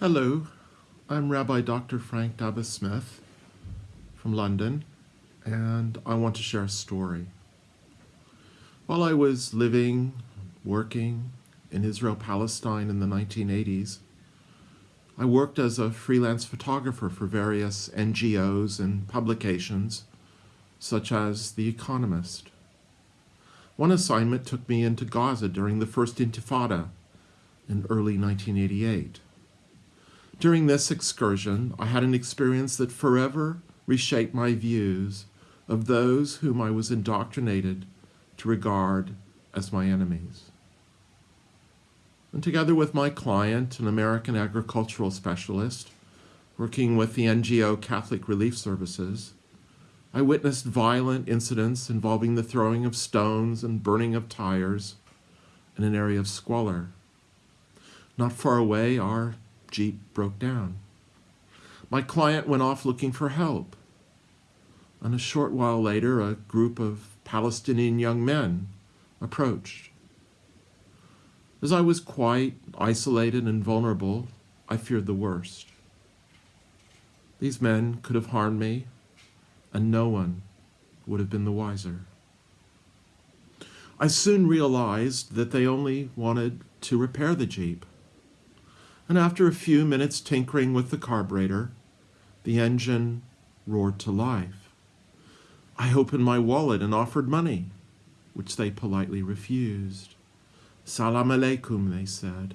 Hello, I'm Rabbi Dr. Frank Dabba Smith from London, and I want to share a story. While I was living, working in Israel Palestine in the 1980s, I worked as a freelance photographer for various NGOs and publications, such as The Economist. One assignment took me into Gaza during the first Intifada in early 1988. During this excursion, I had an experience that forever reshaped my views of those whom I was indoctrinated to regard as my enemies. And together with my client, an American agricultural specialist, working with the NGO Catholic Relief Services, I witnessed violent incidents involving the throwing of stones and burning of tires in an area of squalor. Not far away, our Jeep broke down. My client went off looking for help. And a short while later, a group of Palestinian young men approached. As I was quite isolated and vulnerable, I feared the worst. These men could have harmed me, and no one would have been the wiser. I soon realized that they only wanted to repair the Jeep and after a few minutes tinkering with the carburetor, the engine roared to life. I opened my wallet and offered money, which they politely refused. Salam alaikum, they said,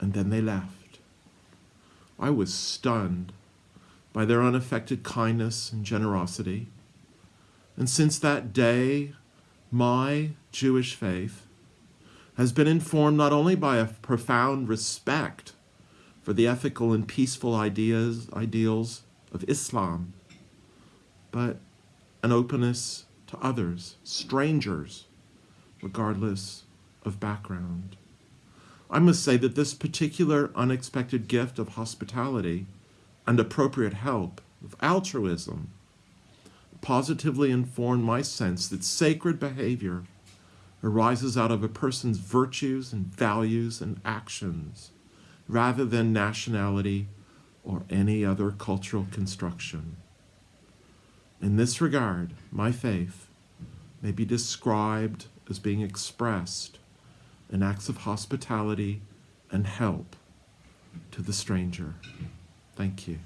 and then they left. I was stunned by their unaffected kindness and generosity, and since that day, my Jewish faith has been informed not only by a profound respect for the ethical and peaceful ideas, ideals of Islam, but an openness to others, strangers, regardless of background. I must say that this particular unexpected gift of hospitality and appropriate help, of altruism, positively informed my sense that sacred behavior arises out of a person's virtues and values and actions rather than nationality or any other cultural construction. In this regard, my faith may be described as being expressed in acts of hospitality and help to the stranger. Thank you.